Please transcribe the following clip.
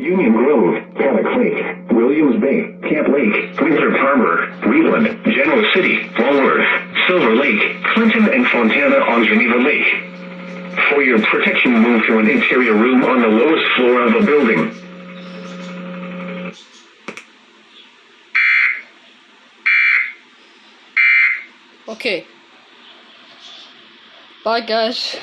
Union Grove, Paddock Lake, Williams Bay, Camp Lake, Winthrop Harbor, Wheatland, Genoa City, Walworth, Silver Lake, Clinton, and Fontana on Geneva Lake. For your protection, move to an interior room on the lowest floor of a building. Okay. Bye guys.